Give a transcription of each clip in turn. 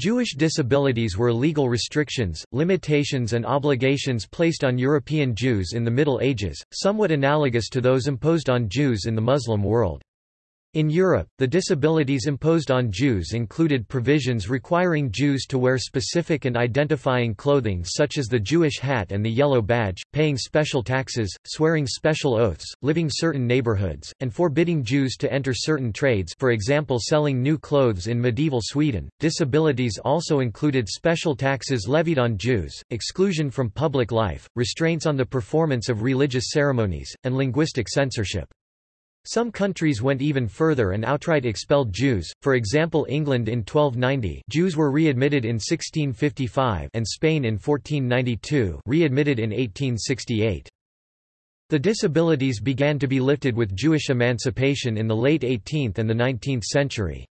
Jewish disabilities were legal restrictions, limitations and obligations placed on European Jews in the Middle Ages, somewhat analogous to those imposed on Jews in the Muslim world. In Europe, the disabilities imposed on Jews included provisions requiring Jews to wear specific and identifying clothing such as the Jewish hat and the yellow badge, paying special taxes, swearing special oaths, living certain neighborhoods, and forbidding Jews to enter certain trades for example selling new clothes in medieval Sweden. Disabilities also included special taxes levied on Jews, exclusion from public life, restraints on the performance of religious ceremonies, and linguistic censorship. Some countries went even further and outright expelled Jews, for example England in 1290 Jews were readmitted in 1655 and Spain in 1492 readmitted in 1868. The disabilities began to be lifted with Jewish emancipation in the late 18th and the 19th century.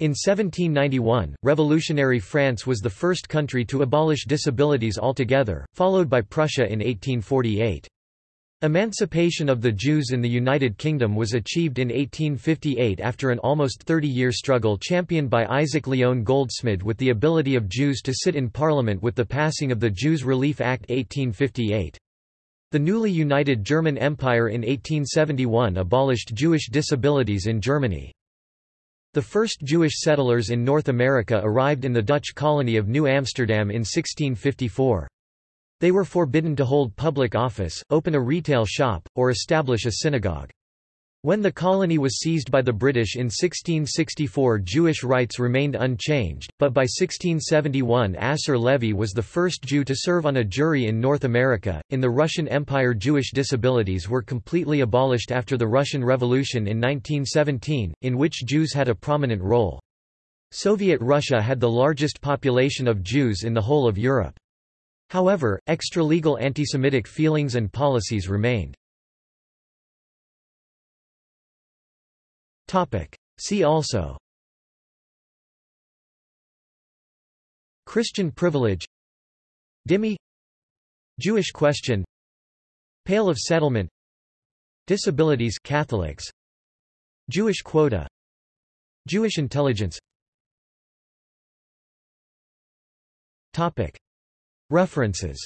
In 1791, revolutionary France was the first country to abolish disabilities altogether, followed by Prussia in 1848. Emancipation of the Jews in the United Kingdom was achieved in 1858 after an almost 30-year struggle championed by Isaac Lyon Goldsmid with the ability of Jews to sit in Parliament with the passing of the Jews Relief Act 1858. The newly united German Empire in 1871 abolished Jewish disabilities in Germany. The first Jewish settlers in North America arrived in the Dutch colony of New Amsterdam in 1654. They were forbidden to hold public office, open a retail shop, or establish a synagogue. When the colony was seized by the British in 1664 Jewish rights remained unchanged, but by 1671 Asser Levy was the first Jew to serve on a jury in North America. In the Russian Empire Jewish disabilities were completely abolished after the Russian Revolution in 1917, in which Jews had a prominent role. Soviet Russia had the largest population of Jews in the whole of Europe. However, extra-legal antisemitic feelings and policies remained. See also. Christian privilege. Dhimmi Jewish question. Pale of settlement. Disabilities Catholics. Jewish quota. Jewish intelligence. Topic References